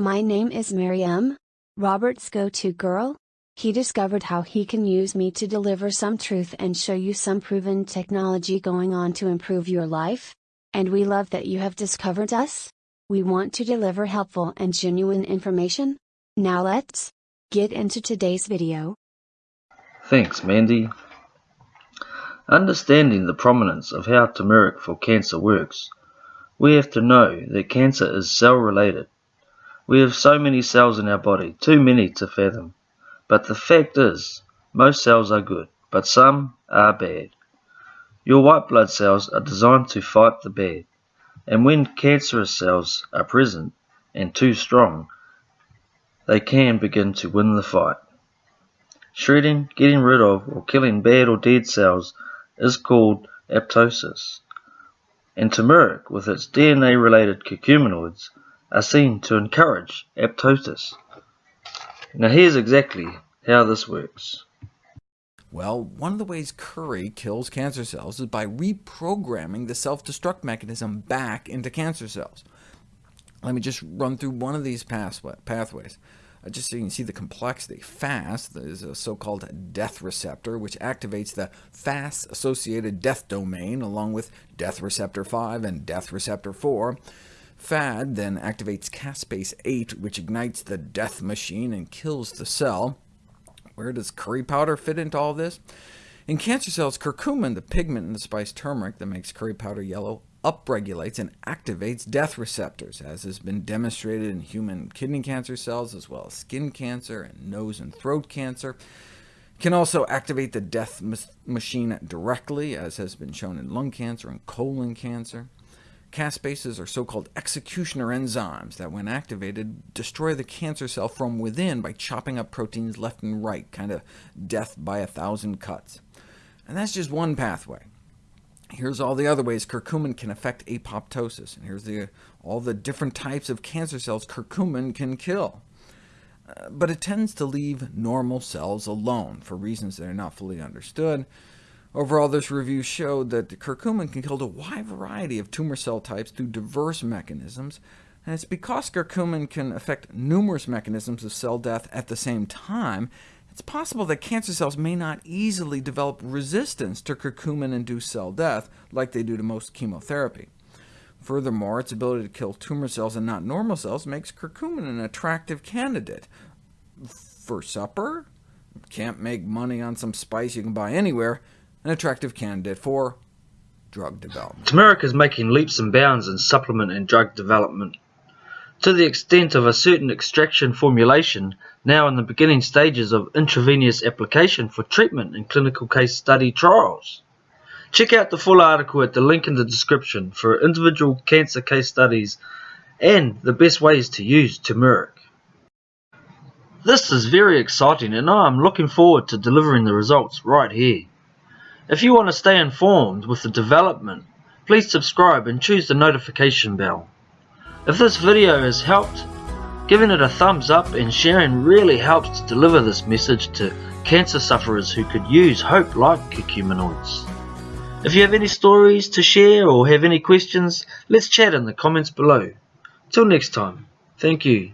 My name is Miriam, Robert's go to girl. He discovered how he can use me to deliver some truth and show you some proven technology going on to improve your life. And we love that you have discovered us. We want to deliver helpful and genuine information. Now let's get into today's video. Thanks, Mandy. Understanding the prominence of how turmeric for cancer works, we have to know that cancer is cell related. We have so many cells in our body, too many to fathom. But the fact is, most cells are good, but some are bad. Your white blood cells are designed to fight the bad, and when cancerous cells are present and too strong, they can begin to win the fight. Shredding, getting rid of, or killing bad or dead cells is called apoptosis, and turmeric, with its DNA-related curcuminoids, are seen to encourage apoptosis. Now here's exactly how this works. Well, one of the ways curry kills cancer cells is by reprogramming the self-destruct mechanism back into cancer cells. Let me just run through one of these pathways. Uh, just so you can see the complexity. Fas is a so-called death receptor, which activates the Fas-associated death domain, along with death receptor 5 and death receptor 4. FADD then activates caspase 8, which ignites the death machine and kills the cell. Where does curry powder fit into all this? In cancer cells, curcumin, the pigment in the spice turmeric that makes curry powder yellow, upregulates and activates death receptors, as has been demonstrated in human kidney cancer cells, as well as skin cancer and nose and throat cancer. Can also activate the death machine directly, as has been shown in lung cancer and colon cancer. Caspases are so-called executioner enzymes that, when activated, destroy the cancer cell from within by chopping up proteins left and right, kind of death by a thousand cuts. And that's just one pathway. Here's all the other ways curcumin can affect apoptosis, and here's the, all the different types of cancer cells curcumin can kill. Uh, but it tends to leave normal cells alone, for reasons that are not fully understood. Overall, this review showed that curcumin can kill a wide variety of tumor cell types through diverse mechanisms, and it's because curcumin can affect numerous mechanisms of cell death at the same time, it's possible that cancer cells may not easily develop resistance to curcumin-induced cell death, like they do to most chemotherapy. Furthermore, its ability to kill tumor cells and not normal cells makes curcumin an attractive candidate. For supper? Can't make money on some spice you can buy anywhere an attractive candidate for drug development. Turmeric is making leaps and bounds in supplement and drug development, to the extent of a certain extraction formulation now in the beginning stages of intravenous application for treatment in clinical case study trials. Check out the full article at the link in the description for individual cancer case studies and the best ways to use turmeric. This is very exciting and I am looking forward to delivering the results right here. If you want to stay informed with the development, please subscribe and choose the notification bell. If this video has helped, giving it a thumbs up and sharing really helps to deliver this message to cancer sufferers who could use hope like curcuminoids. If you have any stories to share or have any questions, let's chat in the comments below. Till next time, thank you.